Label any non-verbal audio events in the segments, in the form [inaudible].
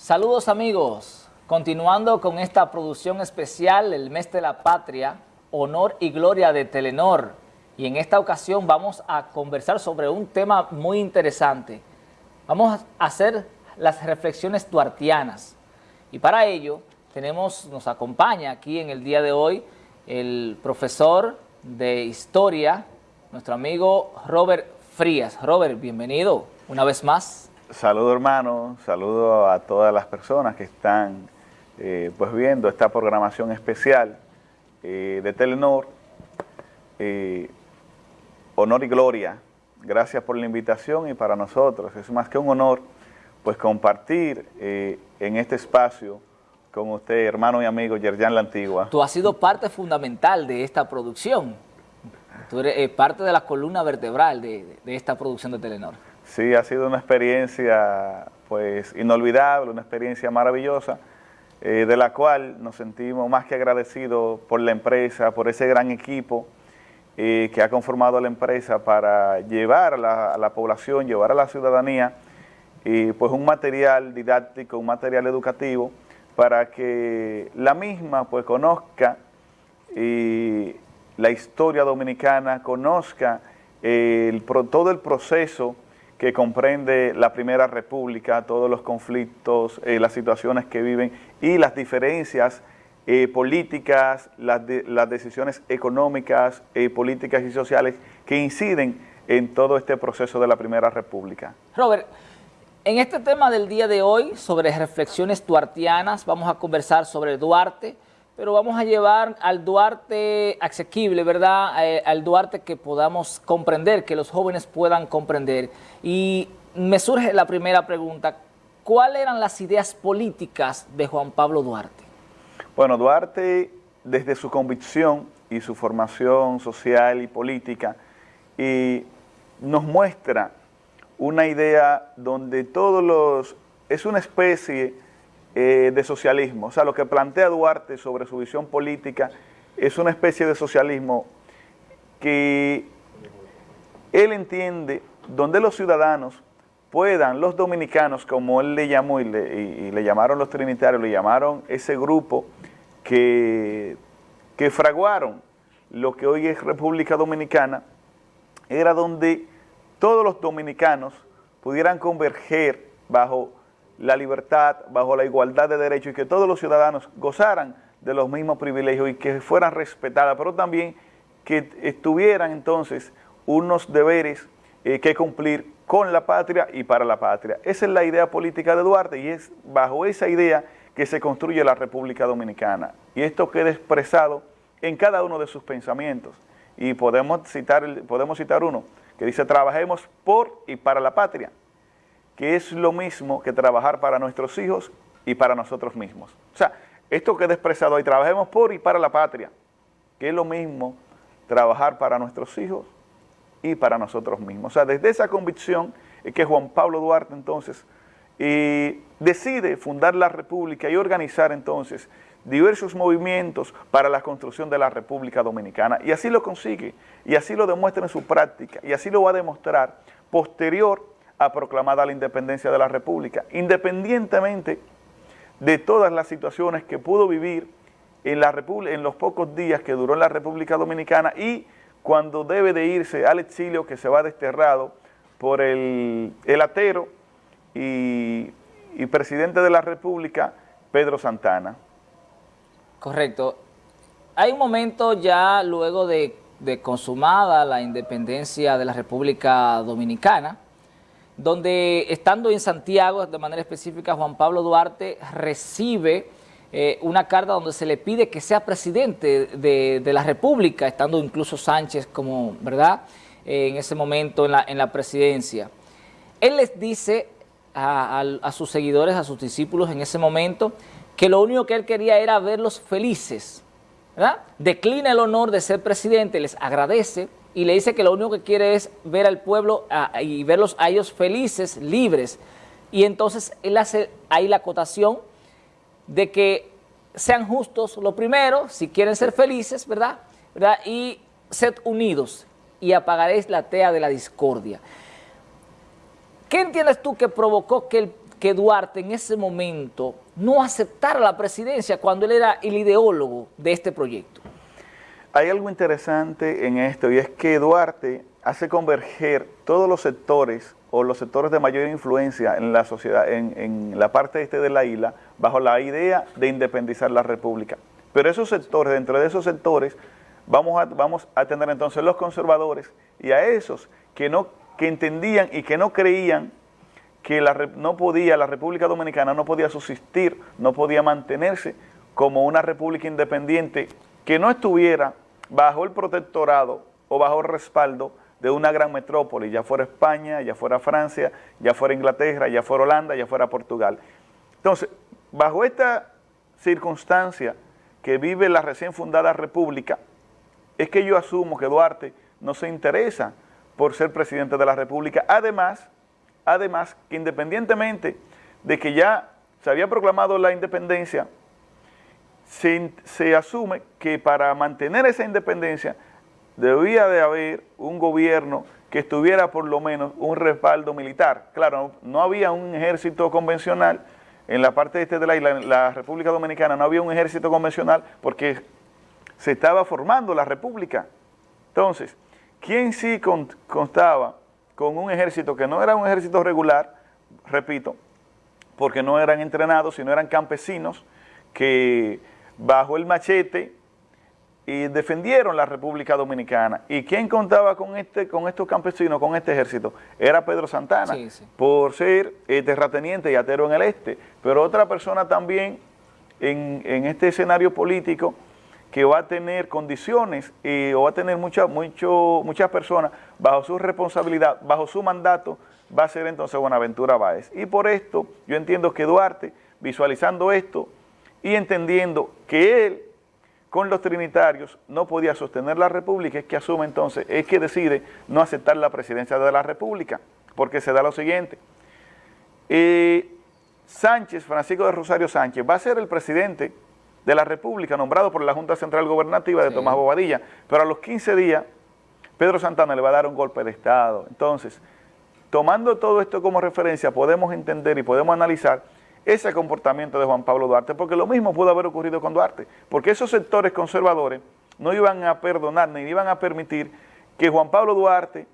Saludos amigos, continuando con esta producción especial, el mes de la patria, honor y gloria de Telenor. Y en esta ocasión vamos a conversar sobre un tema muy interesante. Vamos a hacer las reflexiones duartianas. Y para ello tenemos, nos acompaña aquí en el día de hoy el profesor de Historia, nuestro amigo Robert Frías. Robert, bienvenido una vez más. Saludo hermano, saludo a todas las personas que están eh, pues viendo esta programación especial eh, de Telenor. Eh, honor y gloria, gracias por la invitación y para nosotros es más que un honor pues compartir en este espacio con usted, hermano y amigo Yerjan La Antigua. Tú has sido parte fundamental de esta producción, tú eres parte de la columna vertebral de esta producción de Telenor. Sí, ha sido una experiencia pues inolvidable, una experiencia maravillosa, eh, de la cual nos sentimos más que agradecidos por la empresa, por ese gran equipo eh, que ha conformado la empresa para llevar a la, población, llevar a la ciudadanía pues un material didáctico, un material educativo para que la misma pues conozca la historia dominicana, conozca todo el proceso que comprende la Primera República, todos los conflictos, eh, las situaciones que viven y las diferencias eh, políticas, las, decisiones económicas, eh, políticas y sociales que inciden en todo este proceso de la Primera República. Robert, en este tema del día de hoy, sobre reflexiones duartianas, vamos a conversar sobre Duarte, pero vamos a llevar al Duarte asequible, ¿verdad? Eh, al Duarte que podamos comprender, que los jóvenes puedan comprender. Y me surge la primera pregunta, ¿cuáles eran las ideas políticas de Juan Pablo Duarte? Bueno, Duarte, desde su convicción y su formación social y política, y nos muestra una idea donde todos los... es una especie eh, de socialismo. O sea, lo que plantea Duarte sobre su visión política es una especie de socialismo que él entiende donde los ciudadanos puedan, los dominicanos, como él le llamó y le, llamaron los trinitarios, le llamaron ese grupo que, que fraguaron lo que hoy es República Dominicana, era donde todos los dominicanos pudieran converger bajo la libertad, bajo la igualdad de derechos y que todos los ciudadanos gozaran de los mismos privilegios y que fueran respetadas, pero también que estuvieran entonces unos deberes eh, que cumplir con la patria y para la patria. Esa es la idea política de Duarte y es bajo esa idea que se construye la República Dominicana. Y esto queda expresado en cada uno de sus pensamientos. Y podemos citar, podemos citar uno que dice, trabajemos por y para la patria que es lo mismo que trabajar para nuestros hijos y para nosotros mismos. O sea, esto queda expresado ahí, trabajemos por y para la patria, que es lo mismo trabajar para nuestros hijos y para nosotros mismos. O sea, desde esa convicción es que Juan Pablo Duarte entonces decide fundar la República y organizar entonces diversos movimientos para la construcción de la República Dominicana. Y así lo consigue, y así lo demuestra en su práctica, y así lo va a demostrar posterior ha proclamado la independencia de la República, independientemente de todas las situaciones que pudo vivir en, la en los pocos días que duró en la República Dominicana y cuando debe de irse al exilio que se va desterrado por el, el atero y, presidente de la República, Pedro Santana. Correcto. Hay un momento ya luego de, de consumada la independencia de la República Dominicana, donde estando en Santiago, de manera específica, Juan Pablo Duarte recibe eh, una carta donde se le pide que sea presidente de, la República, estando incluso Sánchez como, ¿verdad?, eh, en ese momento en la, en la presidencia. Él les dice a, a, sus seguidores, a sus discípulos en ese momento, que lo único que él quería era verlos felices, ¿verdad? Declina el honor de ser presidente, les agradece, y le dice que lo único que quiere es ver al pueblo y verlos a ellos felices, libres. Y entonces él hace ahí la acotación de que sean justos lo primero, si quieren ser felices, ¿verdad? ¿verdad? Y sed unidos y apagaréis la tea de la discordia. ¿Qué entiendes tú que provocó que, que Duarte en ese momento no aceptara la presidencia cuando él era el ideólogo de este proyecto? Hay algo interesante en esto y es que Duarte hace converger todos los sectores o los sectores de mayor influencia en la sociedad, en, la parte este de la isla, bajo la idea de independizar la república. Pero esos sectores, dentro de esos sectores, vamos a, vamos a tener entonces los conservadores y a esos que, no, que entendían y que no creían que la, no podía, la República Dominicana no podía subsistir, no podía mantenerse como una república independiente que no estuviera bajo el protectorado o bajo el respaldo de una gran metrópoli, ya fuera España, ya fuera Francia, ya fuera Inglaterra, ya fuera Holanda, ya fuera Portugal. Entonces, bajo esta circunstancia que vive la recién fundada república, es que yo asumo que Duarte no se interesa por ser presidente de la república, además, además que independientemente de que ya se había proclamado la independencia, se, asume que para mantener esa independencia debía de haber un gobierno que estuviera por lo menos un respaldo militar. Claro, no había un ejército convencional, en la parte este de la isla, en la República Dominicana, no había un ejército convencional porque se estaba formando la república. Entonces, ¿quién sí constaba con un ejército que no era un ejército regular, repito, porque no eran entrenados, sino eran campesinos que bajo el machete y defendieron la República Dominicana. ¿Y quién contaba con este con estos campesinos, con este ejército? Era Pedro Santana, por ser eh, terrateniente y atero en el este. Pero otra persona también en, este escenario político que va a tener condiciones y, o va a tener mucha, mucho, muchas personas bajo su responsabilidad, bajo su mandato, va a ser entonces Buenaventura Báez. Y por esto yo entiendo que Duarte, visualizando esto y entendiendo que él con los trinitarios no podía sostener la república, es que asume entonces, es que decide no aceptar la presidencia de la república, porque se da lo siguiente. Eh, Sánchez, Francisco de Rosario Sánchez, va a ser el presidente de la república, nombrado por la Junta Central Gobernativa de Tomás Bobadilla, pero a los 15 días, Pedro Santana le va a dar un golpe de Estado. Entonces, tomando todo esto como referencia, podemos entender y podemos analizar ese comportamiento de Juan Pablo Duarte, porque lo mismo pudo haber ocurrido con Duarte, porque esos sectores conservadores no iban a perdonar ni iban a permitir que Juan Pablo Duarte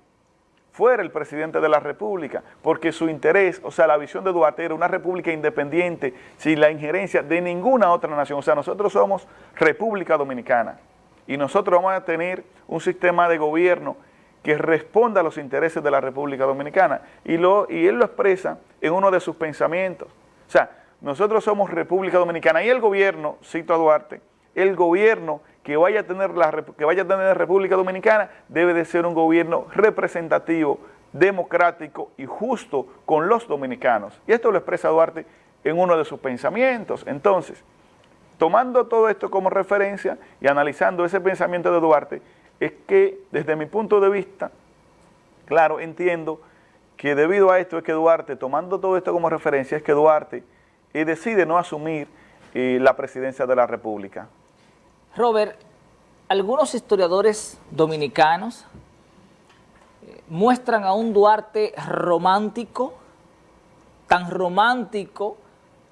fuera el presidente de la república, porque su interés, o sea, la visión de Duarte era una república independiente, sin la injerencia de ninguna otra nación, o sea, nosotros somos República Dominicana, y nosotros vamos a tener un sistema de gobierno que responda a los intereses de la República Dominicana, y, y él lo expresa en uno de sus pensamientos, o sea, nosotros somos República Dominicana y el gobierno, cito a Duarte, el gobierno que vaya a tener la que vaya a tener República Dominicana debe de ser un gobierno representativo, democrático y justo con los dominicanos. Y esto lo expresa Duarte en uno de sus pensamientos. Entonces, tomando todo esto como referencia y analizando ese pensamiento de Duarte, es que desde mi punto de vista, claro, entiendo que debido a esto es que Duarte, tomando todo esto como referencia, es que Duarte eh, decide no asumir eh, la presidencia de la República. Robert, algunos historiadores dominicanos eh, muestran a un Duarte romántico, tan romántico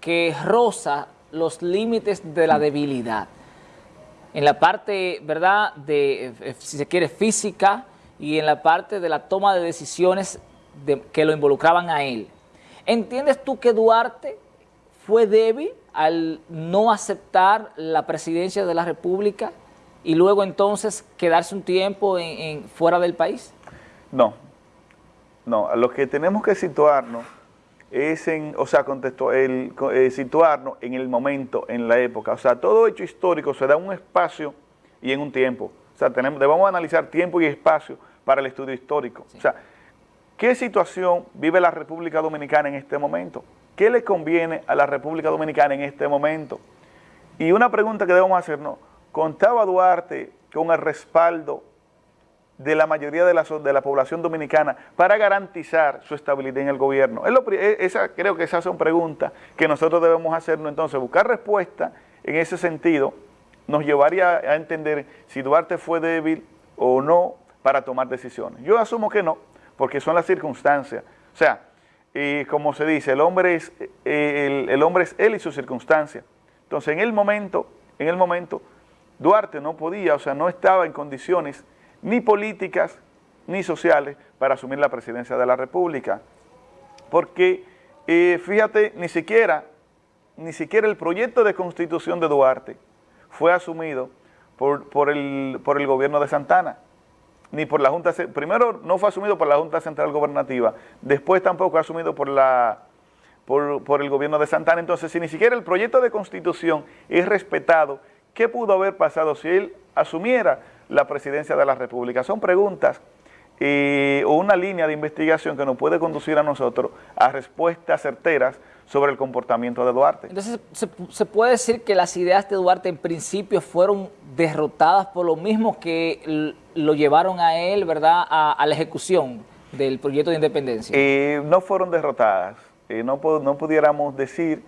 que roza los límites de la debilidad. En la parte, ¿verdad?, de, si se quiere, física y en la parte de la toma de decisiones que lo involucraban a él. ¿Entiendes tú que Duarte fue débil al no aceptar la presidencia de la República y luego entonces quedarse un tiempo en, fuera del país? No, no, lo que tenemos que situarnos es en, o sea, contexto, el, eh, situarnos en el momento, en la época. O sea, todo hecho histórico se da un espacio y en un tiempo. O sea, tenemos, debemos analizar tiempo y espacio para el estudio histórico. O sea, ¿Qué situación vive la República Dominicana en este momento? ¿Qué le conviene a la República Dominicana en este momento? Y una pregunta que debemos hacernos, ¿contaba Duarte con el respaldo de la mayoría de la, población dominicana para garantizar su estabilidad en el gobierno? E, esa, creo que esas son preguntas que nosotros debemos hacernos. Entonces, buscar respuesta en ese sentido nos llevaría a entender si Duarte fue débil o no para tomar decisiones. Yo asumo que no, porque son las circunstancias. O sea, como se dice, el hombre es, eh, el, hombre es él y su circunstancia. Entonces, en el momento, en el momento, Duarte no podía, o sea, no estaba en condiciones ni políticas ni sociales para asumir la presidencia de la República. Porque, eh, fíjate, ni siquiera, ni siquiera el proyecto de constitución de Duarte fue asumido por, el, por el gobierno de Santana ni por la Junta, primero no fue asumido por la Junta Central Gobernativa, después tampoco fue asumido por, la, por, el gobierno de Santana. Entonces, si ni siquiera el proyecto de constitución es respetado, ¿qué pudo haber pasado si él asumiera la presidencia de la República? Son preguntas eh, o una línea de investigación que nos puede conducir a nosotros a respuestas certeras sobre el comportamiento de Duarte. Entonces, ¿se, puede decir que las ideas de Duarte en principio fueron derrotadas por lo mismo que lo llevaron a él, ¿verdad?, a, la ejecución del proyecto de independencia. Eh, no fueron derrotadas. Eh, no, no pudiéramos decir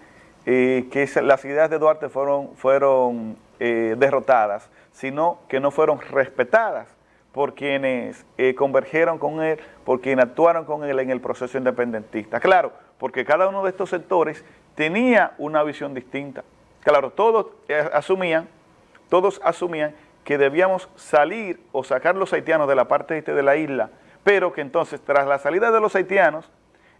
eh, que las ideas de Duarte fueron, fueron derrotadas, sino que no fueron respetadas por quienes convergieron con él, por quienes actuaron con él en el proceso independentista. Claro, porque cada uno de estos sectores tenía una visión distinta. Claro, todos asumían, todos asumían que debíamos salir o sacar los haitianos de la parte este de la isla, pero que entonces tras la salida de los haitianos,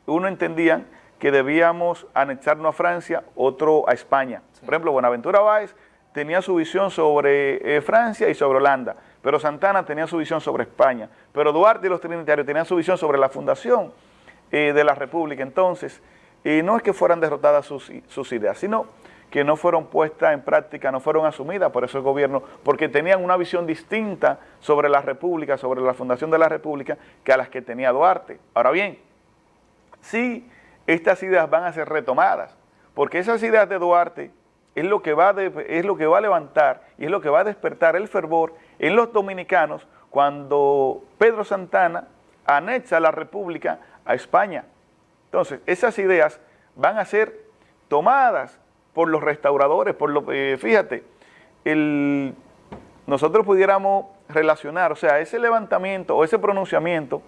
uno entendía que debíamos anexarnos a Francia, otro a España. Por ejemplo, Buenaventura Báez tenía su visión sobre eh, Francia y sobre Holanda, pero Santana tenía su visión sobre España, pero Duarte y los trinitarios tenían su visión sobre la fundación eh, de la República. Entonces, y no es que fueran derrotadas sus, sus ideas, sino que no fueron puestas en práctica, no fueron asumidas por ese gobierno, porque tenían una visión distinta sobre la República, sobre la fundación de la República, que a las que tenía Duarte. Ahora bien, sí, estas ideas van a ser retomadas, porque esas ideas de Duarte es lo que va, es lo que va a levantar y es lo que va a despertar el fervor en los dominicanos cuando Pedro Santana anexa la República a España. Entonces, esas ideas van a ser tomadas por los restauradores, por lo, eh, fíjate, nosotros pudiéramos relacionar, o sea, ese levantamiento o ese pronunciamiento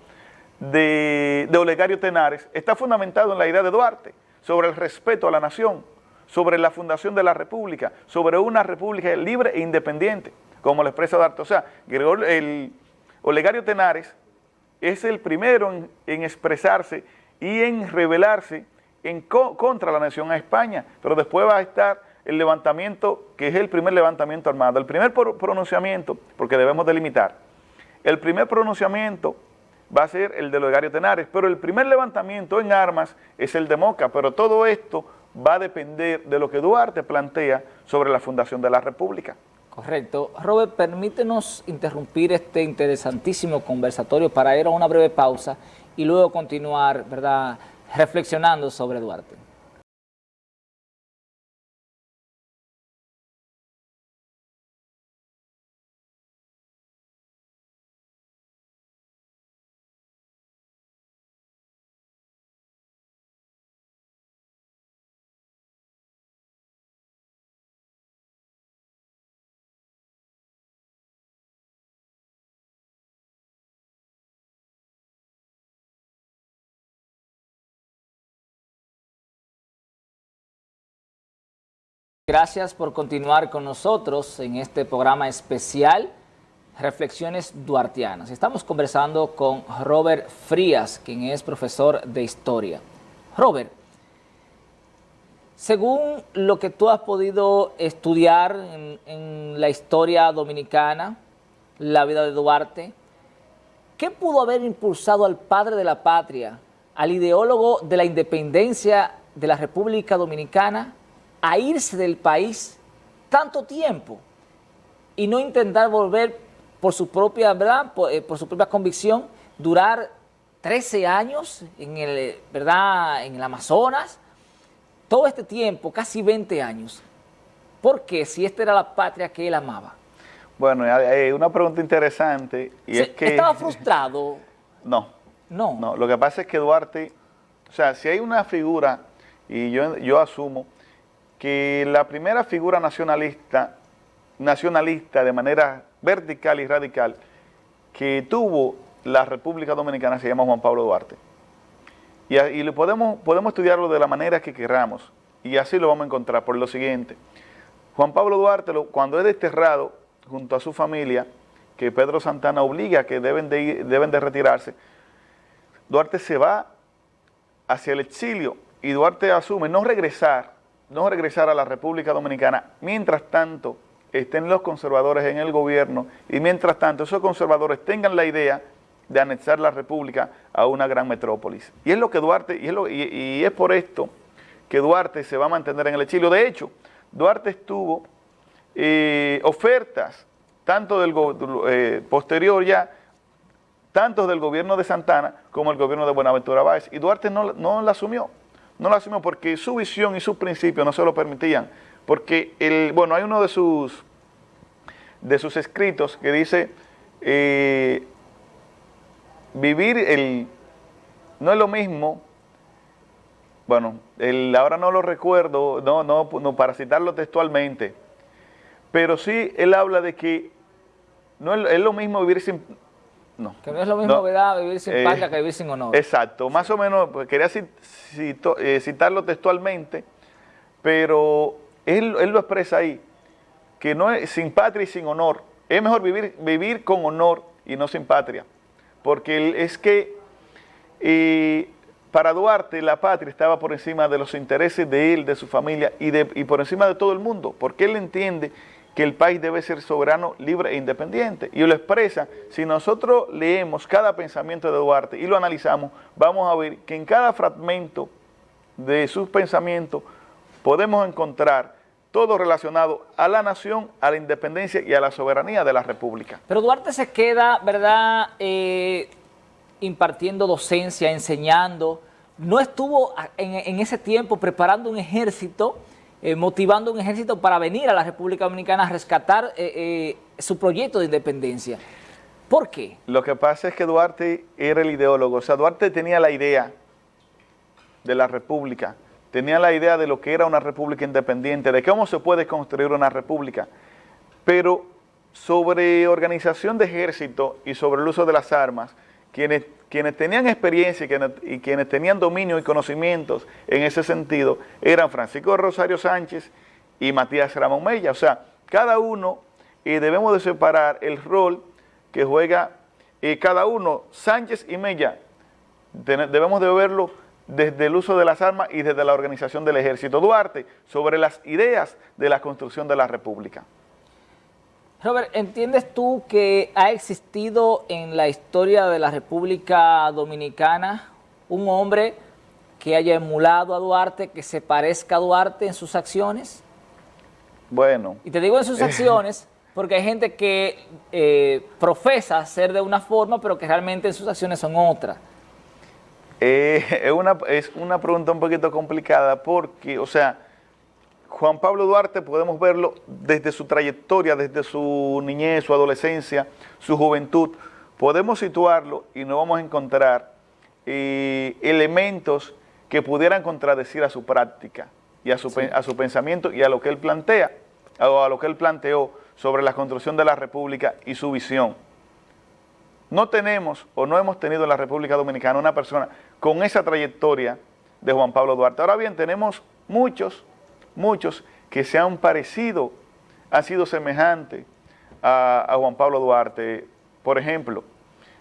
de, Olegario Tenares está fundamentado en la idea de Duarte sobre el respeto a la nación, sobre la fundación de la república, sobre una república libre e independiente, como lo expresa Duarte. O sea, el Olegario Tenares es el primero en, en expresarse y en rebelarse en contra la nación a España, pero después va a estar el levantamiento, que es el primer levantamiento armado. El primer pronunciamiento, porque debemos delimitar, el primer pronunciamiento va a ser el de Logario Tenares, pero el primer levantamiento en armas es el de Moca, pero todo esto va a depender de lo que Duarte plantea sobre la fundación de la República. Correcto. Robert, permítenos interrumpir este interesantísimo conversatorio para ir a una breve pausa y luego continuar, ¿verdad?, reflexionando sobre Duarte. Gracias por continuar con nosotros en este programa especial Reflexiones Duartianas. Estamos conversando con Robert Frías, quien es profesor de Historia. Robert, según lo que tú has podido estudiar en, en la historia dominicana, la vida de Duarte, ¿qué pudo haber impulsado al padre de la patria, al ideólogo de la independencia de la República Dominicana, a irse del país tanto tiempo y no intentar volver por su propia, ¿verdad? Eh, por, su propia convicción, durar 13 años en el, ¿verdad? en el Amazonas, todo este tiempo, casi 20 años. ¿Por qué? Si esta era la patria que él amaba. Bueno, hay una pregunta interesante y es que... ¿Estaba [laughs] frustrado? no. No. No, lo que pasa es que Duarte, o sea, si hay una figura, y yo, yo asumo, que la primera figura nacionalista, nacionalista de manera vertical y radical que tuvo la República Dominicana se llama Juan Pablo Duarte. Y, y podemos, podemos estudiarlo de la manera que queramos, y así lo vamos a encontrar por lo siguiente. Juan Pablo Duarte, cuando es desterrado junto a su familia, que Pedro Santana obliga que deben de, deben de retirarse, Duarte se va hacia el exilio y Duarte asume no regresar, no regresar a la República Dominicana, mientras tanto estén los conservadores en el gobierno y mientras tanto esos conservadores tengan la idea de anexar la República a una gran metrópolis. Y es lo que Duarte, y es, y es por esto que Duarte se va a mantener en el exilio. De hecho, Duarte estuvo eh, ofertas tanto del eh, posterior ya, tanto del gobierno de Santana como el gobierno de Buenaventura Báez. Y Duarte no, no la asumió, no la asumió porque su visión y sus principios no se lo permitían. Porque, el, bueno, hay uno de sus, de sus escritos que dice, eh, vivir el, no es lo mismo, bueno, el, ahora no lo recuerdo, no, no, para citarlo textualmente, pero sí él habla de que no es, lo mismo vivir sin... No, que no es lo mismo ¿verdad? vivir sin eh, patria que vivir sin honor. Exacto, más o menos, pues, quería eh, citarlo textualmente, pero él, él, lo expresa ahí, que no es sin patria y sin honor. Es mejor vivir, vivir con honor y no sin patria, porque es que eh, para Duarte la patria estaba por encima de los intereses de él, de su familia y, de, y por encima de todo el mundo, porque él entiende que el país debe ser soberano, libre e independiente. Y lo expresa, si nosotros leemos cada pensamiento de Duarte y lo analizamos, vamos a ver que en cada fragmento de sus pensamientos podemos encontrar todo relacionado a la nación, a la independencia y a la soberanía de la república. Pero Duarte se queda, ¿verdad?, eh, impartiendo docencia, enseñando, no estuvo en ese tiempo preparando un ejército eh, motivando un ejército para venir a la República Dominicana a rescatar eh, eh, su proyecto de independencia. ¿Por qué? Lo que pasa es que Duarte era el ideólogo, o sea, Duarte tenía la idea de la república, tenía la idea de lo que era una república independiente, de cómo se puede construir una república, pero sobre organización de ejército y sobre el uso de las armas, quienes tenían experiencia y quienes, tenían dominio y conocimientos en ese sentido eran Francisco Rosario Sánchez y Matías Ramón Mella. O sea, cada uno, y debemos de separar el rol que juega eh, cada uno, Sánchez y Mella, debemos de verlo desde el uso de las armas y desde la organización del ejército. Duarte, sobre las ideas de la construcción de la república. Robert, ¿entiendes tú que ha existido en la historia de la República Dominicana un hombre que haya emulado a Duarte, que se parezca a Duarte en sus acciones? Bueno. Y te digo en sus [laughs] acciones porque hay gente que eh, profesa ser de una forma, pero que realmente en sus acciones son otra. Eh, [laughs] es, una, es una pregunta un poquito complicada porque, o sea, Juan Pablo Duarte podemos verlo desde su trayectoria, desde su niñez, su adolescencia, su juventud. Podemos situarlo y no vamos a encontrar eh, elementos que pudieran contradecir a su práctica y a su, a su pensamiento y a lo que él plantea, o a lo que él planteó sobre la construcción de la República y su visión. No tenemos o no hemos tenido en la República Dominicana una persona con esa trayectoria de Juan Pablo Duarte. Ahora bien, tenemos muchos muchos que se han parecido, han sido semejantes a, Juan Pablo Duarte. Por ejemplo,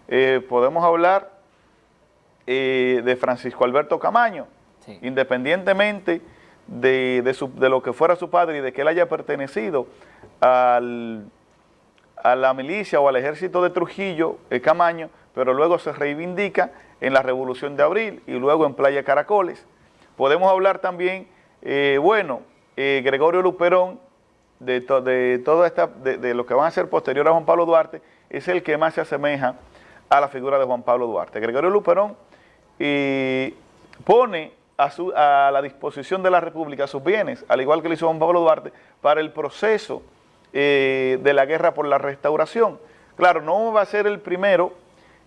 eh, podemos hablar eh, de Francisco Alberto Camaño, independientemente de, lo que fuera su padre y de que él haya pertenecido a la milicia o al ejército de Trujillo, el Camaño, pero luego se reivindica en la Revolución de Abril y luego en Playa Caracoles. Podemos hablar también eh, bueno, eh, Gregorio Luperón, de, de todo esta, de, lo que van a ser posterior a Juan Pablo Duarte, es el que más se asemeja a la figura de Juan Pablo Duarte. Gregorio Luperón pone a, su, a, la disposición de la República sus bienes, al igual que lo hizo Juan Pablo Duarte, para el proceso eh, de la guerra por la restauración. Claro, no va a ser el primero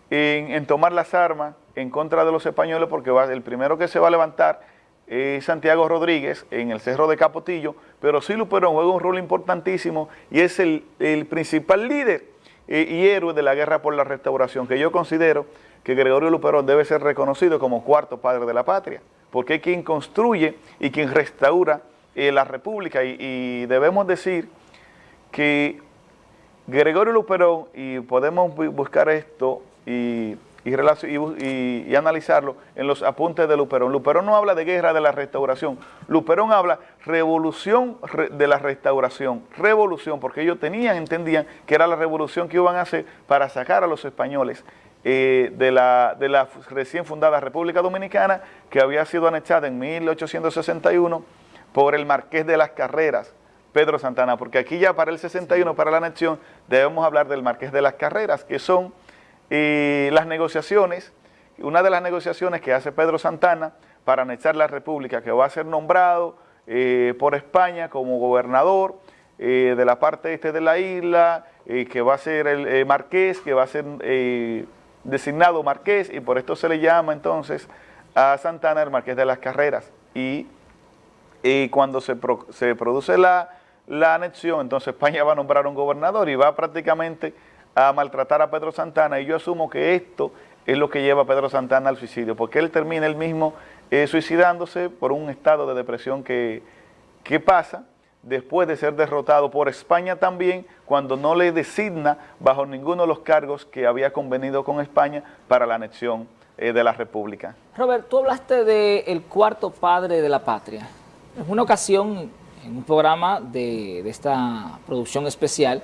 en, en tomar las armas en contra de los españoles, porque va, el primero que se va a levantar Santiago Rodríguez en el Cerro de Capotillo, pero sí Luperón juega un rol importantísimo y es el, principal líder eh, y héroe de la guerra por la restauración, que yo considero que Gregorio Luperón debe ser reconocido como cuarto padre de la patria, porque es quien construye y quien restaura eh, la república. Y, debemos decir que Gregorio Luperón, y podemos buscar esto y y, analizarlo en los apuntes de Luperón. Luperón no habla de guerra de la restauración, Luperón habla revolución de la restauración, revolución, porque ellos tenían, entendían que era la revolución que iban a hacer para sacar a los españoles eh, de, la, de la recién fundada República Dominicana, que había sido anexada en 1861 por el Marqués de las Carreras, Pedro Santana, porque aquí ya para el 61, para la anexión, debemos hablar del Marqués de las Carreras, que son y las negociaciones, una de las negociaciones que hace Pedro Santana para anexar la república, que va a ser nombrado eh, por España como gobernador eh, de la parte este de la isla, eh, que va a ser el marqués, que va a ser designado marqués, y por esto se le llama entonces a Santana el marqués de las carreras. Y, cuando se, produce la anexión, entonces España va a nombrar un gobernador y va prácticamente a maltratar a Pedro Santana y yo asumo que esto es lo que lleva a Pedro Santana al suicidio, porque él termina él mismo eh, suicidándose por un estado de depresión que, que pasa después de ser derrotado por España también, cuando no le designa bajo ninguno de los cargos que había convenido con España para la anexión eh, de la República. Robert, tú hablaste del el cuarto padre de la patria. En una ocasión, en un programa de, de esta producción especial,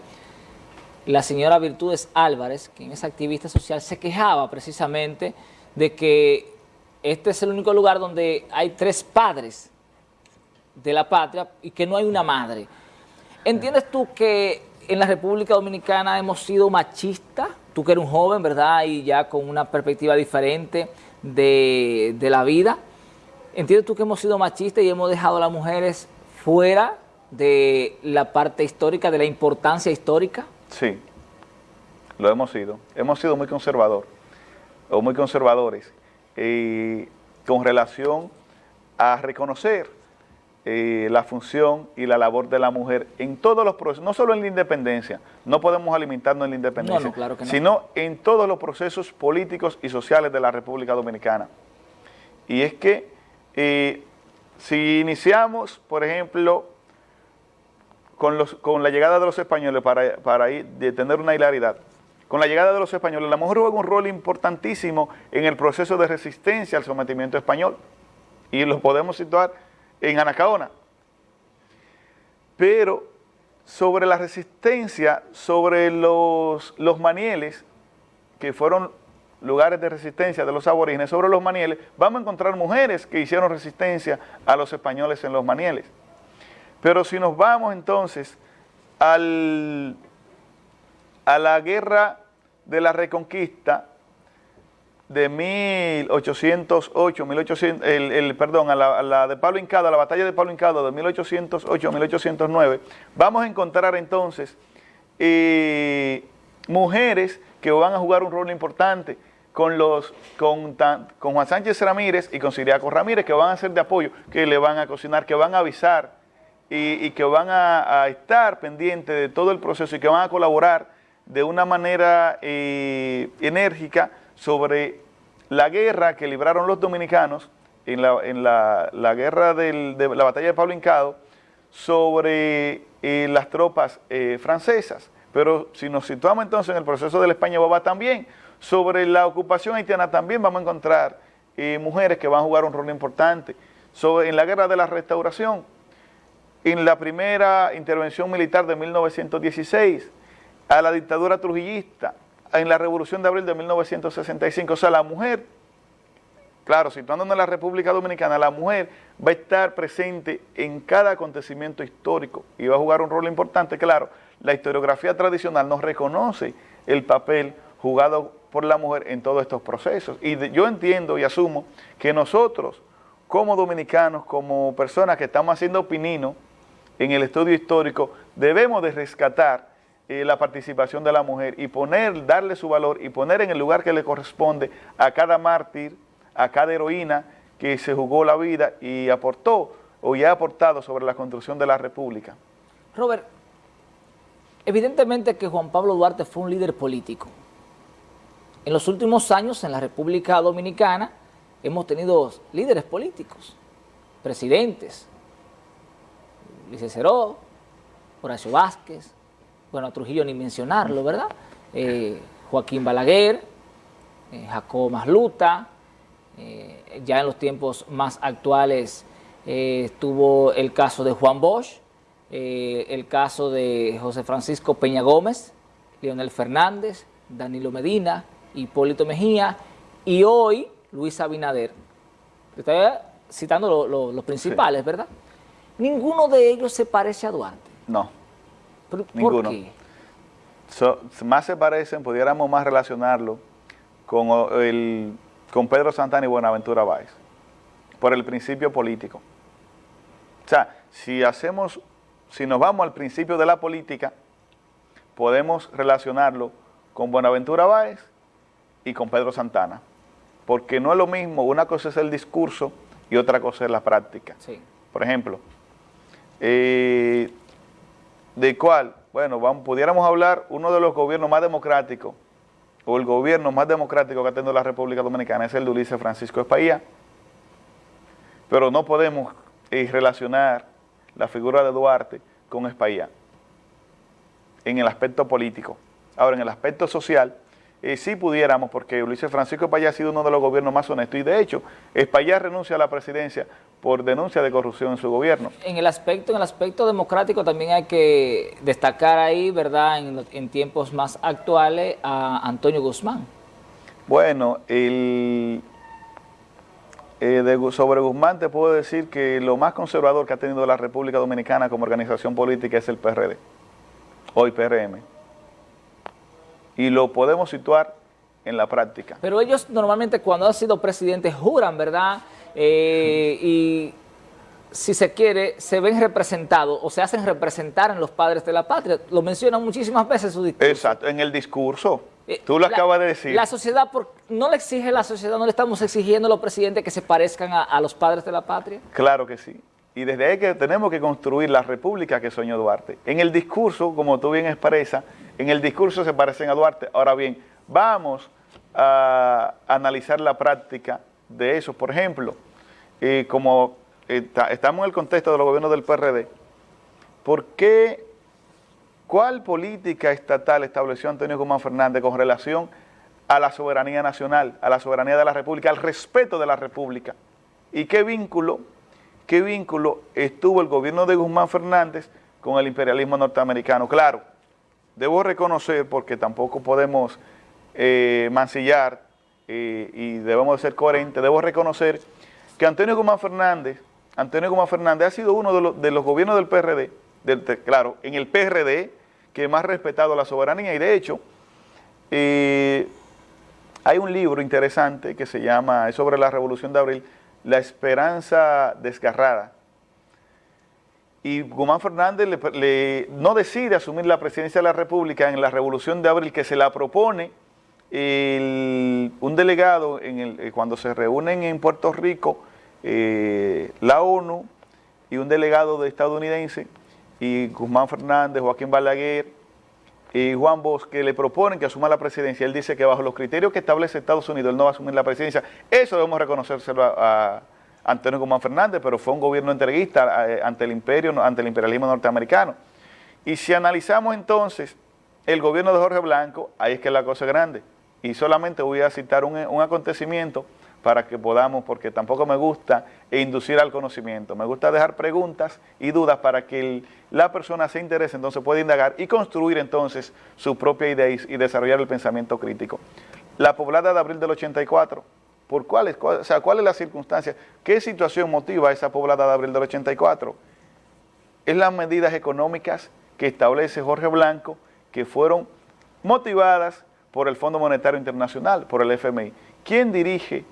la señora Virtudes Álvarez, quien es activista social, se quejaba precisamente de que este es el único lugar donde hay tres padres de la patria y que no hay una madre. ¿Entiendes tú que en la República Dominicana hemos sido machistas? Tú que eres un joven, ¿verdad? Y ya con una perspectiva diferente de, de la vida. ¿Entiendes tú que hemos sido machistas y hemos dejado a las mujeres fuera de la parte histórica, de la importancia histórica? Sí, lo hemos sido. Hemos sido muy conservador, o muy conservadores, con relación a reconocer eh, la función y la labor de la mujer en todos los procesos, no solo en la independencia, no podemos alimentarnos en la independencia, sino en todos los procesos políticos y sociales de la República Dominicana. Y es que eh, si iniciamos, por ejemplo, con, los, con la llegada de los españoles para, para de tener una hilaridad. Con la llegada de los españoles, la mujer juega un rol importantísimo en el proceso de resistencia al sometimiento español. Y lo podemos situar en Anacaona. Pero sobre la resistencia, sobre los, los manieles, que fueron lugares de resistencia de los aborígenes, sobre los manieles, vamos a encontrar mujeres que hicieron resistencia a los españoles en los manieles. Pero si nos vamos entonces al, a la guerra de la reconquista de 1808, 1800, el, perdón, a la, de Pablo Hincado, a la batalla de Pablo Hincado de 1808 1809, vamos a encontrar entonces eh, mujeres que van a jugar un rol importante con, los, con, con Juan Sánchez Ramírez y con Siriaco Ramírez, que van a ser de apoyo, que le van a cocinar, que van a avisar, y, que van a, estar pendientes de todo el proceso y que van a colaborar de una manera eh, enérgica sobre la guerra que libraron los dominicanos en la, en la, guerra de la batalla de Pablo Hincado sobre eh, las tropas eh, francesas. Pero si nos situamos entonces en el proceso de la España Boba también, sobre la ocupación haitiana también vamos a encontrar mujeres que van a jugar un rol importante. Sobre, en la guerra de la restauración en la primera intervención militar de 1916, a la dictadura trujillista, en la Revolución de Abril de 1965. O sea, la mujer, claro, situándonos en la República Dominicana, la mujer va a estar presente en cada acontecimiento histórico y va a jugar un rol importante. Claro, la historiografía tradicional nos reconoce el papel jugado por la mujer en todos estos procesos. Y yo entiendo y asumo que nosotros, como dominicanos, como personas que estamos haciendo pinino, en el estudio histórico, debemos de rescatar eh, la participación de la mujer y poner, darle su valor y poner en el lugar que le corresponde a cada mártir, a cada heroína que se jugó la vida y aportó o ya ha aportado sobre la construcción de la República. Robert, evidentemente que Juan Pablo Duarte fue un líder político. En los últimos años en la República Dominicana hemos tenido líderes políticos, presidentes, Luis Ceró, Horacio Vázquez, bueno, Trujillo ni mencionarlo, ¿verdad? Eh, Joaquín Balaguer, eh, Jacob Masluta, eh, ya en los tiempos más actuales estuvo el caso de Juan Bosch, el caso de José Francisco Peña Gómez, Leonel Fernández, Danilo Medina, Hipólito Mejía y hoy Luis Abinader. Estoy citando los principales, ¿verdad? Ninguno de ellos se parece a Duarte. No. ¿Por, ninguno. qué? más se parecen, pudiéramos más relacionarlo con, el, con Pedro Santana y Buenaventura Báez, por el principio político. O sea, si hacemos, si nos vamos al principio de la política, podemos relacionarlo con Buenaventura Báez y con Pedro Santana, porque no es lo mismo, una cosa es el discurso y otra cosa es la práctica. Sí. Por ejemplo, ¿de cuál? Bueno, pudiéramos hablar uno de los gobiernos más democráticos, o el gobierno más democrático que ha tenido la República Dominicana, es el de Ulises Francisco Espaillá, pero no podemos eh, relacionar la figura de Duarte con Espaillá en el aspecto político. Ahora, en el aspecto social, eh, sí pudiéramos, porque Ulises Francisco Espaillá ha sido uno de los gobiernos más honestos, y de hecho, Espaillá renuncia a la presidencia por denuncia de corrupción en su gobierno. En el aspecto, en el aspecto democrático también hay que destacar ahí, ¿verdad?, en, tiempos más actuales, a Antonio Guzmán. Bueno, el, eh, sobre Guzmán te puedo decir que lo más conservador que ha tenido la República Dominicana como organización política es el PRD, hoy PRM y lo podemos situar en la práctica. Pero ellos normalmente cuando han sido presidentes juran, ¿verdad? Eh, y si se quiere, se ven representados o se hacen representar en los padres de la patria. Lo mencionan muchísimas veces en su discurso. Exacto, en el discurso. Eh, Tú lo acabas de decir. La sociedad, ¿no le exige la sociedad, no le estamos exigiendo a los presidentes que se parezcan a, a los padres de la patria? Claro que sí. Y desde ahí que tenemos que construir la república que soñó Duarte. En el discurso, como tú bien expresas, en el discurso se parecen a Duarte. Ahora bien, vamos a analizar la práctica de eso. Por ejemplo, eh, como estamos en el contexto de los gobiernos del PRD, ¿por qué, cuál política estatal estableció Antonio Guzmán Fernández con relación a la soberanía nacional, a la soberanía de la República, al respeto de la República? ¿Y qué vínculo ¿Qué vínculo estuvo el gobierno de Guzmán Fernández con el imperialismo norteamericano? Claro, debo reconocer, porque tampoco podemos eh, mancillar eh, y debemos ser coherentes, debo reconocer que Antonio Guzmán Fernández, Antonio Guzmán Fernández ha sido uno de los, gobiernos del PRD, claro, en el PRD, que más respetado la soberanía y de hecho, eh, hay un libro interesante que se llama, es sobre la Revolución de Abril, la esperanza desgarrada. Y Guzmán Fernández no decide asumir la presidencia de la República en la Revolución de Abril que se la propone un delegado eh, cuando se reúnen en Puerto Rico eh, la ONU y un delegado de estadounidense y Guzmán Fernández, Joaquín Balaguer, y Juan Bosch, que le proponen que asuma la presidencia, él dice que bajo los criterios que establece Estados Unidos, él no va a asumir la presidencia. Eso debemos reconocérselo a, Antonio Guzmán Fernández, pero fue un gobierno entreguista eh, ante el imperio, ante el imperialismo norteamericano. Y si analizamos entonces el gobierno de Jorge Blanco, ahí es que la cosa es grande. Y solamente voy a citar un, un acontecimiento para que podamos, porque tampoco me gusta inducir al conocimiento, me gusta dejar preguntas y dudas para que la persona se interese, entonces puede indagar y construir entonces su propia idea y, desarrollar el pensamiento crítico. La poblada de abril del 84, ¿por cuáles? Cuál, o sea, ¿cuál es la circunstancia? ¿Qué situación motiva esa poblada de abril del 84? Es las medidas económicas que establece Jorge Blanco, que fueron motivadas por el Fondo Monetario Internacional, por el FMI. ¿Quién dirige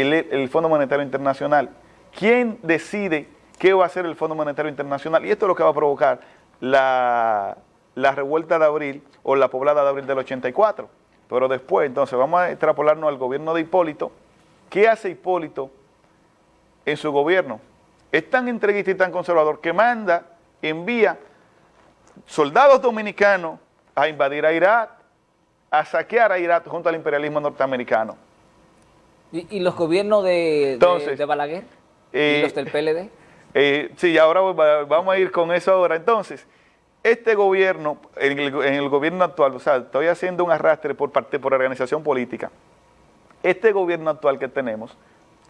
el, Fondo Monetario Internacional. ¿Quién decide qué va a hacer el Fondo Monetario Internacional? Y esto es lo que va a provocar la, revuelta de abril o la poblada de abril del 84. Pero después, entonces, vamos a extrapolarnos al gobierno de Hipólito. ¿Qué hace Hipólito en su gobierno? Es tan entreguista y tan conservador que manda, envía soldados dominicanos a invadir a Irak a saquear a Irak junto al imperialismo norteamericano. ¿Y, los gobiernos de, de, Balaguer? ¿Y eh, los del PLD? Eh, sí, ahora vamos a ir con eso ahora. Entonces, este gobierno, en el, gobierno actual, o sea, estoy haciendo un arrastre por parte, por organización política, este gobierno actual que tenemos,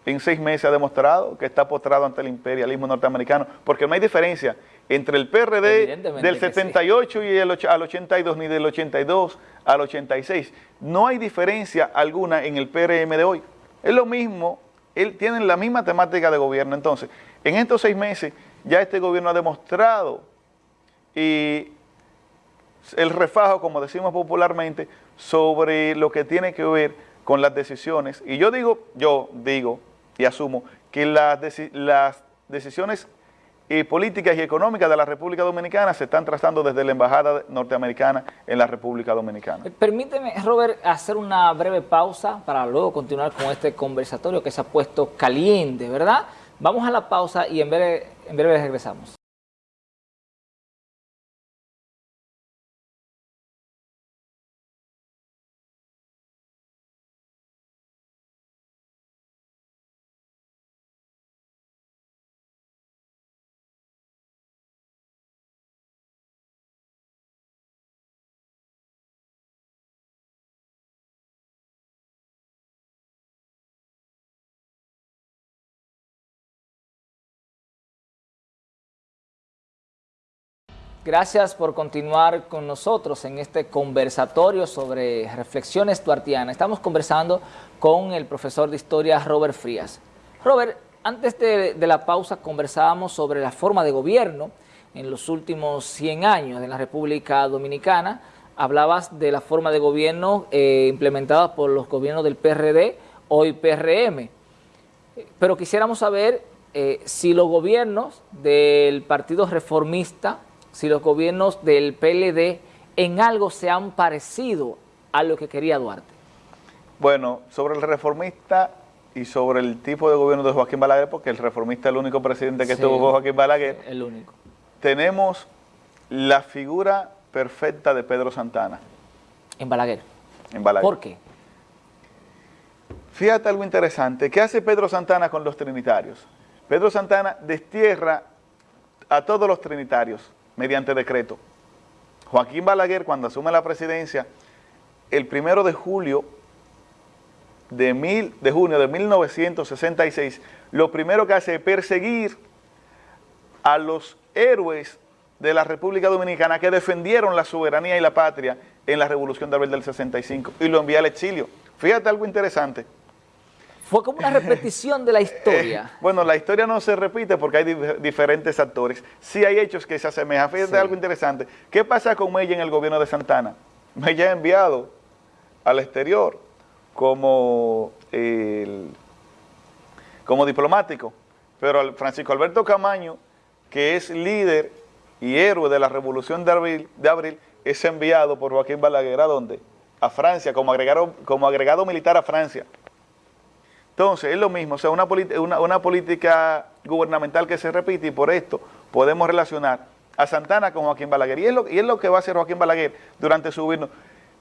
en seis meses ha demostrado que está postrado ante el imperialismo norteamericano, porque no hay diferencia entre el PRD del 78 y el al 82, ni del 82 al 86. No hay diferencia alguna en el PRM de hoy. Es lo mismo, él tiene la misma temática de gobierno. Entonces, en estos seis meses ya este gobierno ha demostrado y el refajo, como decimos popularmente, sobre lo que tiene que ver con las decisiones. Y yo digo, yo digo y asumo que las, las decisiones y políticas y económicas de la República Dominicana se están trazando desde la Embajada Norteamericana en la República Dominicana. Eh, permíteme, Robert, hacer una breve pausa para luego continuar con este conversatorio que se ha puesto caliente, ¿verdad? Vamos a la pausa y en breve, en breve regresamos. Gracias por continuar con nosotros en este conversatorio sobre reflexiones tuartianas. Estamos conversando con el profesor de historia Robert Frías. Robert, antes de, la pausa conversábamos sobre la forma de gobierno en los últimos 100 años de la República Dominicana. Hablabas de la forma de gobierno eh, implementada por los gobiernos del PRD, hoy PRM. Pero quisiéramos saber eh, si los gobiernos del Partido Reformista si los gobiernos del PLD en algo se han parecido a lo que quería Duarte. Bueno, sobre el reformista y sobre el tipo de gobierno de Joaquín Balaguer, porque el reformista es el único presidente que tuvo Joaquín Balaguer. El único. Tenemos la figura perfecta de Pedro Santana. En Balaguer. En Balaguer. ¿Por qué? Fíjate algo interesante. ¿Qué hace Pedro Santana con los trinitarios? Pedro Santana destierra a todos los trinitarios mediante decreto. Joaquín Balaguer, cuando asume la presidencia, el primero de julio de, mil, de junio de 1966, lo primero que hace es perseguir a los héroes de la República Dominicana que defendieron la soberanía y la patria en la Revolución de Abril del 65 y lo envía al exilio. Fíjate algo interesante. Fue como una repetición de la [laughs] historia. Eh, bueno, la historia no se repite porque hay diferentes actores. Sí hay hechos que se asemejan. Fíjate algo interesante. ¿Qué pasa con Mella en el gobierno de Santana? Mella ha enviado al exterior como, como diplomático, pero Francisco Alberto Camaño, que es líder y héroe de la Revolución de Abril, de abril es enviado por Joaquín Balaguer, ¿a dónde? A Francia, como agregado, como agregado militar a Francia. Entonces, es lo mismo, o sea, una, política gubernamental que se repite y por esto podemos relacionar a Santana con Joaquín Balaguer. Y es lo, que va a hacer Joaquín Balaguer durante su gobierno,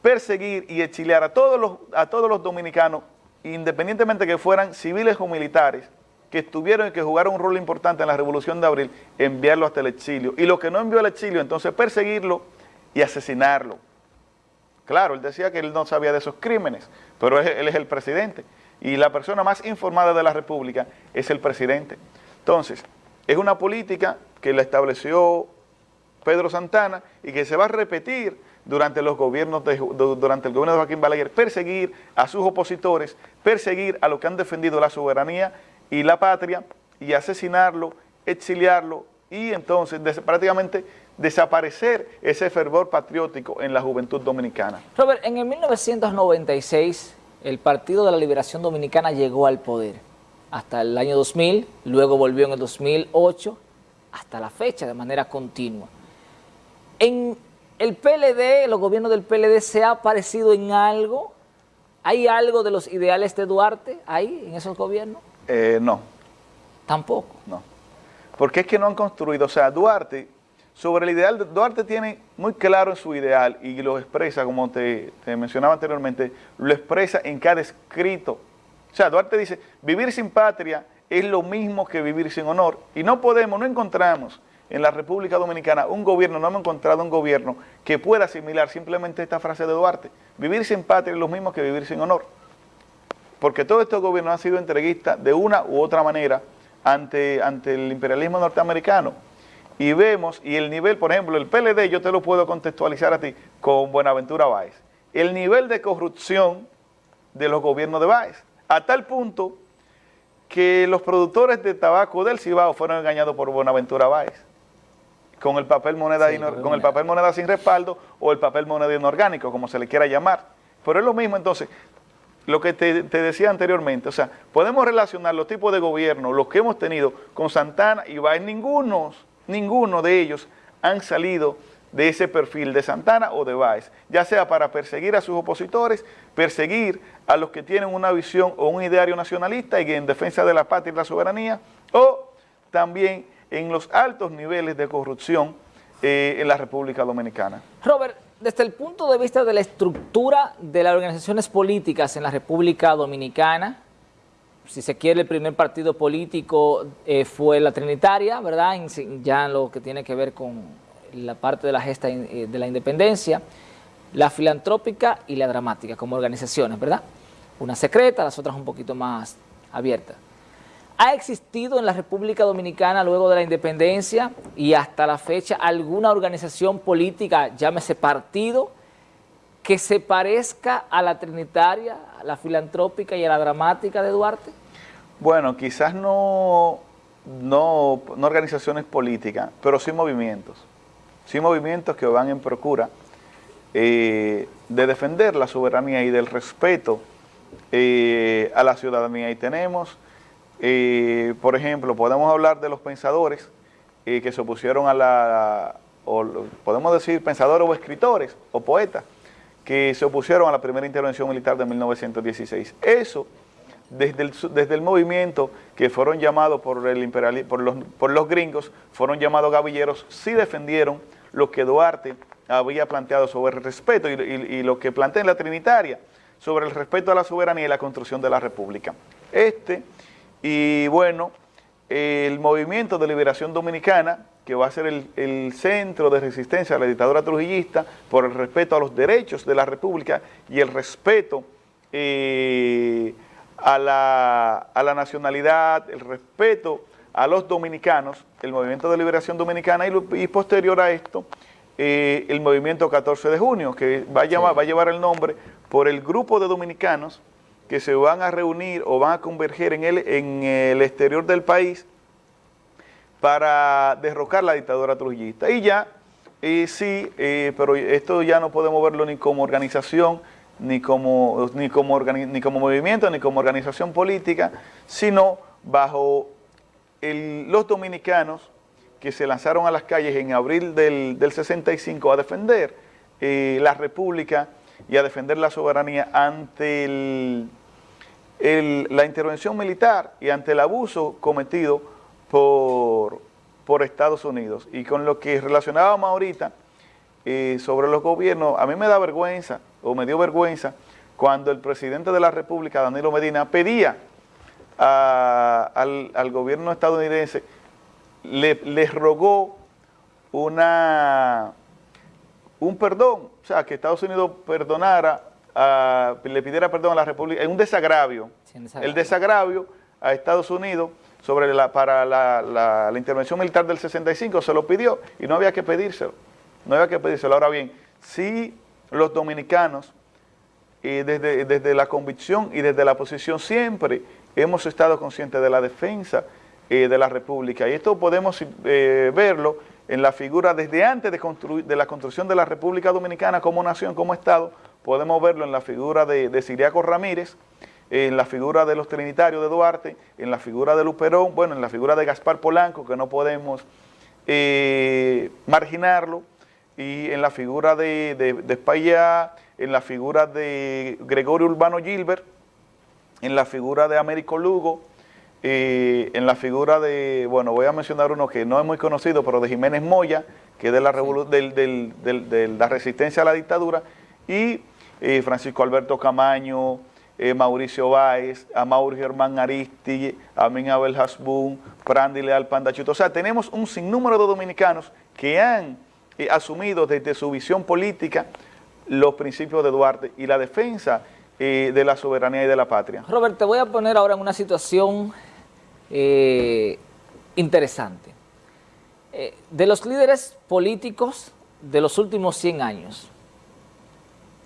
perseguir y exiliar a todos los, a todos los dominicanos, independientemente que fueran civiles o militares, que estuvieron y que jugaron un rol importante en la Revolución de Abril, enviarlo hasta el exilio. Y lo que no envió al exilio, entonces perseguirlo y asesinarlo. Claro, él decía que él no sabía de esos crímenes, pero él es el presidente y la persona más informada de la República es el presidente. Entonces, es una política que la estableció Pedro Santana y que se va a repetir durante los gobiernos de, durante el gobierno de Joaquín Balaguer, perseguir a sus opositores, perseguir a los que han defendido la soberanía y la patria y asesinarlo, exiliarlo y entonces prácticamente desaparecer ese fervor patriótico en la juventud dominicana. Robert, en el 1996 el Partido de la Liberación Dominicana llegó al poder hasta el año 2000, luego volvió en el 2008, hasta la fecha de manera continua. En el PLD, los gobiernos del PLD, ¿se ha parecido en algo? ¿Hay algo de los ideales de Duarte ahí, en esos gobiernos? Eh, no. ¿Tampoco? No. Porque es que no han construido, o sea, Duarte sobre el ideal, Duarte tiene muy claro su ideal y lo expresa, como te, mencionaba anteriormente, lo expresa en cada escrito. O sea, Duarte dice, vivir sin patria es lo mismo que vivir sin honor. Y no podemos, no encontramos en la República Dominicana un gobierno, no hemos encontrado un gobierno que pueda asimilar simplemente esta frase de Duarte. Vivir sin patria es lo mismo que vivir sin honor. Porque todos estos gobiernos han sido entreguistas de una u otra manera ante, ante el imperialismo norteamericano y vemos, y el nivel, por ejemplo, el PLD, yo te lo puedo contextualizar a ti con Buenaventura Báez, el nivel de corrupción de los gobiernos de Báez, a tal punto que los productores de tabaco del Cibao fueron engañados por Buenaventura Báez, con el papel moneda, con el papel moneda sin respaldo o el papel moneda inorgánico, como se le quiera llamar. Pero es lo mismo entonces, lo que te, te, decía anteriormente, o sea, podemos relacionar los tipos de gobierno, los que hemos tenido con Santana y Báez, ningunos ninguno de ellos han salido de ese perfil de Santana o de Báez, ya sea para perseguir a sus opositores, perseguir a los que tienen una visión o un ideario nacionalista y en defensa de la patria y la soberanía, o también en los altos niveles de corrupción eh, en la República Dominicana. Robert, desde el punto de vista de la estructura de las organizaciones políticas en la República Dominicana, si se quiere, el primer partido político eh, fue la Trinitaria, ¿verdad? ya en lo que tiene que ver con la parte de la gesta eh, de la independencia, la filantrópica y la dramática como organizaciones, ¿verdad? Una secreta, las otras un poquito más abiertas. ¿Ha existido en la República Dominicana luego de la independencia y hasta la fecha alguna organización política, llámese partido, que se parezca a la trinitaria, a la filantrópica y a la dramática de Duarte? Bueno, quizás no, no, organizaciones políticas, pero sí movimientos. Sí movimientos que van en procura eh, de defender la soberanía y del respeto eh, a la ciudadanía. Y tenemos, eh, por ejemplo, podemos hablar de los pensadores que se opusieron a la, podemos decir pensadores o escritores o poetas, que se opusieron a la primera intervención militar de 1916. Eso, desde el, desde el movimiento que fueron llamados por, el por, los, por los gringos, fueron llamados gavilleros, sí defendieron lo que Duarte había planteado sobre el respeto y, lo que plantea en la Trinitaria, sobre el respeto a la soberanía y la construcción de la República. Este, y bueno, el movimiento de liberación dominicana, que va a ser el, centro de resistencia a la dictadura trujillista por el respeto a los derechos de la República y el respeto eh, a, la, nacionalidad, el respeto a los dominicanos, el movimiento de liberación dominicana y, posterior a esto, eh, el movimiento 14 de junio, que va a, va a llevar el nombre por el grupo de dominicanos que se van a reunir o van a converger en el, en el exterior del país para derrocar la dictadura trujillista. Y ya, eh, sí, eh, pero esto ya no podemos verlo ni como organización, ni como, ni como, ni como movimiento, ni como organización política, sino bajo los dominicanos que se lanzaron a las calles en abril del, 65 a defender eh, la república y a defender la soberanía ante la intervención militar y ante el abuso cometido por, por Estados Unidos. Y con lo que relacionábamos ahorita eh, sobre los gobiernos, a mí me da vergüenza, o me dio vergüenza, cuando el presidente de la República, Danilo Medina, pedía al, gobierno estadounidense, le, rogó una, un perdón, o sea, que Estados Unidos perdonara, le pidiera perdón a la República, en un desagravio, el desagravio a Estados Unidos sobre la, para la, intervención militar del 65, se lo pidió y no había que pedírselo, no había que pedírselo. Ahora bien, si los dominicanos, desde, desde, la convicción y desde la posición siempre hemos estado conscientes de la defensa eh, de la República y esto podemos eh, verlo en la figura desde antes de, construir, de la construcción de la República Dominicana como nación, como Estado, podemos verlo en la figura de, de Siriaco Ramírez, en la figura de los trinitarios de Duarte, en la figura de Luperón, bueno, en la figura de Gaspar Polanco, que no podemos eh, marginarlo, y en la figura de, de, en la figura de Gregorio Urbano Gilbert, en la figura de Américo Lugo, y en la figura de, bueno, voy a mencionar uno que no es muy conocido, pero de Jiménez Moya, que es de la, de la resistencia a la dictadura, y eh, Francisco Alberto Camaño, eh, Mauricio Báez, a Mauri Germán Aristi, a Abel Hasbun, Prandi Leal Pandachuto. O sea, tenemos un sinnúmero de dominicanos que han eh, asumido desde su visión política los principios de Duarte y la defensa de la soberanía y de la patria. Robert, te voy a poner ahora en una situación interesante. de los líderes políticos de los últimos 100 años,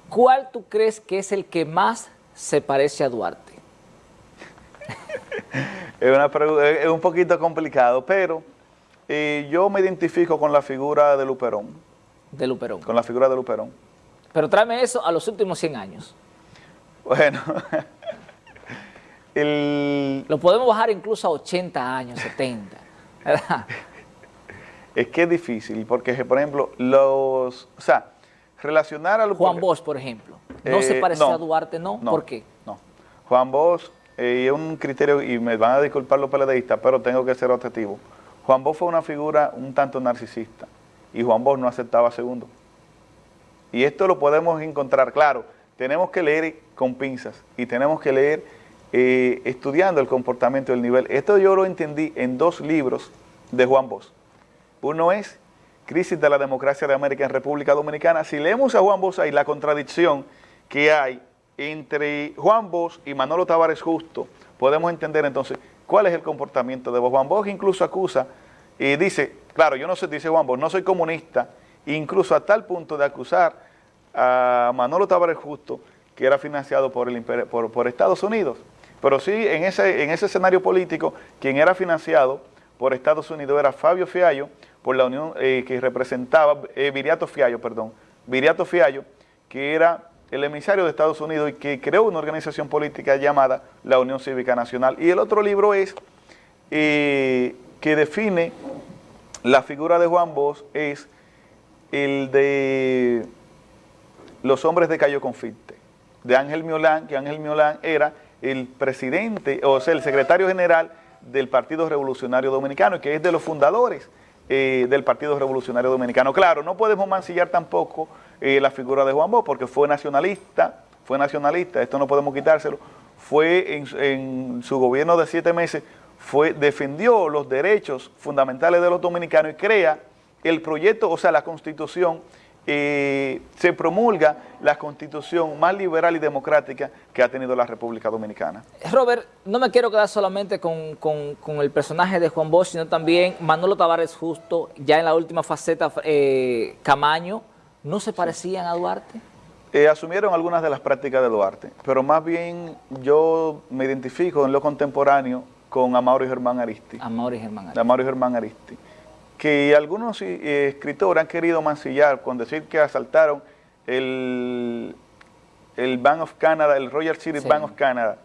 ¿cuál tú crees que es el que más se parece a Duarte? [laughs] es, un poquito complicado, pero eh, yo me identifico con la figura de Luperón. De Luperón. Con la figura de Luperón. Pero tráeme eso a los últimos 100 años. Bueno, [laughs] Lo podemos bajar incluso a 80 años, 70, [laughs] Es que es difícil, porque por ejemplo, los... O sea, relacionar a Juan Bosch, por ejemplo. ¿No se eh, parece a Duarte, no? ¿Por qué? No. Juan Bosch eh, es un criterio, y me van a disculpar los peledeístas, pero tengo que ser objetivo. Juan Bosch fue una figura un tanto narcisista, y Juan Bosch no aceptaba segundo. Y esto lo podemos encontrar, claro, tenemos que leer con pinzas, y tenemos que leer eh, estudiando el comportamiento del nivel. Esto yo lo entendí en dos libros de Juan Bosch. Uno es crisis de la democracia de América en República Dominicana, si leemos a Juan Bosch ahí la contradicción que hay entre Juan Bosch y Manolo Tavares Justo, podemos entender entonces cuál es el comportamiento de Juan Bosch incluso acusa y dice, claro, yo no sé, dice Juan Bosch, no soy comunista, incluso a tal punto de acusar a Manolo Tavares Justo, que era financiado por, el, por, por Estados Unidos. Pero sí, en ese, en ese escenario político, quien era financiado por Estados Unidos era Fabio Fiallo, por la unión eh, que representaba, eh, Viriato Fiallo, perdón, Viriato Fiallo, que era el emisario de Estados Unidos y que creó una organización política llamada la Unión Cívica Nacional. Y el otro libro es, eh, que define la figura de Juan Bosch, es el de los hombres de Cayo Confite, de Ángel Miolán, que Ángel Miolán era el presidente, o sea, el secretario general del Partido Revolucionario Dominicano, que es de los fundadores eh, del Partido Revolucionario Dominicano. Claro, no podemos mancillar tampoco la figura de Juan Bosch porque fue nacionalista, fue nacionalista, esto no podemos quitárselo, fue en, su gobierno de siete meses, fue defendió los derechos fundamentales de los dominicanos y crea el proyecto, o sea, la constitución eh, se promulga la constitución más liberal y democrática que ha tenido la República Dominicana. Robert, no me quiero quedar solamente con, el personaje de Juan Bosch, sino también Manolo Tavares Justo, ya en la última faceta, eh, Camaño, ¿no se parecían a Duarte? Eh, asumieron algunas de las prácticas de Duarte, pero más bien yo me identifico en lo contemporáneo con Amaury Germán Aristi. Amaury Germán Aristi. Amaury Germán Aristi que algunos eh, escritores han querido mancillar con decir que asaltaron el, el Bank of Canada, el Royal City Bank of Canada,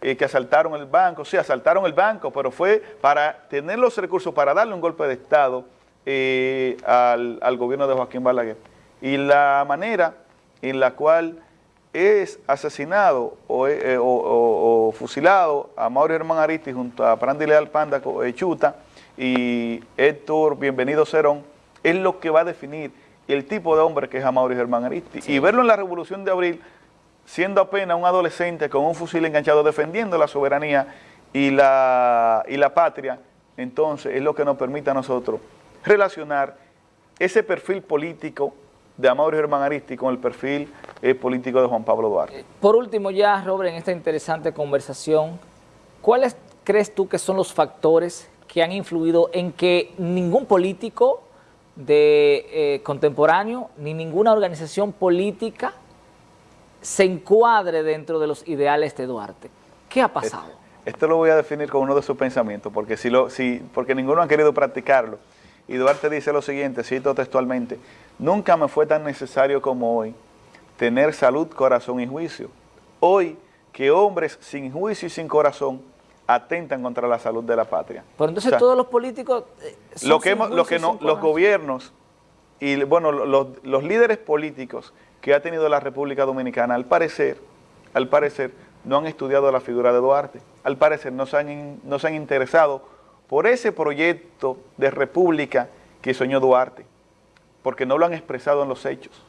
eh, que asaltaron el banco, sí, asaltaron el banco, pero fue para tener los recursos para darle un golpe de Estado eh, al, gobierno de Joaquín Balaguer. Y la manera en la cual es asesinado o, fusilado a Mauro Germán Aristi junto a Prandi Leal Panda Chuta, y Héctor Bienvenido Cerón, es lo que va a definir el tipo de hombre que es Amaury Germán Aristi. Y verlo en la Revolución de Abril, siendo apenas un adolescente con un fusil enganchado defendiendo la soberanía y la, y la patria, entonces es lo que nos permite a nosotros relacionar ese perfil político de Amaury Germán Aristi con el perfil eh, político de Juan Pablo Duarte. Por último ya, Robert, en esta interesante conversación, ¿cuáles crees tú que son los factores que han influido en que ningún político de eh, contemporáneo ni ninguna organización política se encuadre dentro de los ideales de Duarte. ¿Qué ha pasado? Esto, lo voy a definir con uno de sus pensamientos, porque, si lo, si, porque ninguno ha querido practicarlo. Y Duarte dice lo siguiente, cito textualmente, nunca me fue tan necesario como hoy tener salud, corazón y juicio. Hoy que hombres sin juicio y sin corazón atentan contra la salud de la patria. Pero entonces todos los políticos... Eh, lo que, lo que no, los gobiernos y bueno, los, los, líderes políticos que ha tenido la República Dominicana, al parecer, al parecer, no han estudiado la figura de Duarte. Al parecer no se han, no se han interesado por ese proyecto de república que soñó Duarte, porque no lo han expresado en los hechos,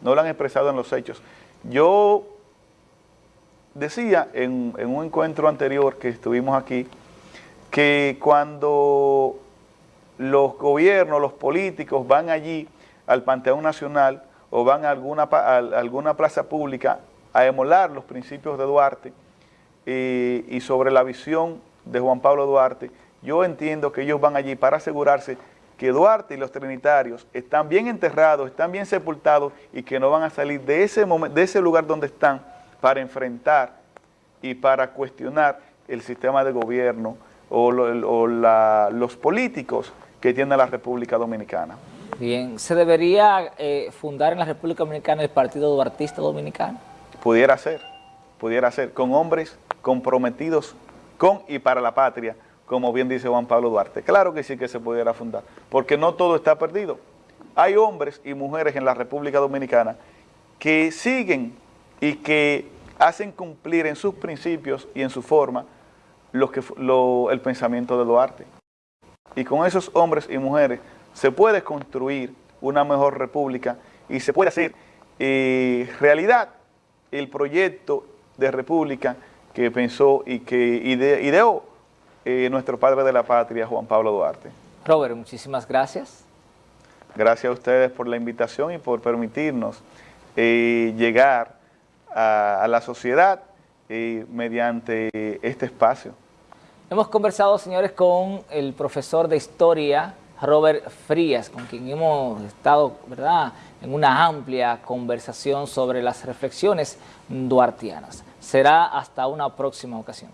no lo han expresado en los hechos. Yo decía en, un encuentro anterior que estuvimos aquí, que cuando los gobiernos, los políticos van allí al Panteón Nacional o van a alguna, alguna plaza pública a emular los principios de Duarte eh, y sobre la visión de Juan Pablo Duarte, yo entiendo que ellos van allí para asegurarse que Duarte y los trinitarios están bien enterrados, están bien sepultados y que no van a salir de ese, de ese lugar donde están para enfrentar y para cuestionar el sistema de gobierno o, los políticos que tiene la República Dominicana. Bien, ¿se debería eh, fundar en la República Dominicana el Partido Duartista Dominicano? Pudiera ser, pudiera ser, con hombres comprometidos con y para la patria, como bien dice Juan Pablo Duarte. Claro que sí que se pudiera fundar, porque no todo está perdido. Hay hombres y mujeres en la República Dominicana que siguen y que hacen cumplir en sus principios y en su forma que, el pensamiento de Duarte. Y con esos hombres y mujeres se puede construir una mejor república y se puede hacer eh, realidad el proyecto de república que pensó y que ideó eh, nuestro padre de la patria, Juan Pablo Duarte. Robert, muchísimas gracias. Gracias a ustedes por la invitación y por permitirnos eh, llegar a, la sociedad mediante este espacio. Hemos conversado, señores, con el profesor de Historia, Robert Frías, con quien hemos estado, ¿verdad?, en una amplia conversación sobre las reflexiones duartianas. Será hasta una próxima ocasión.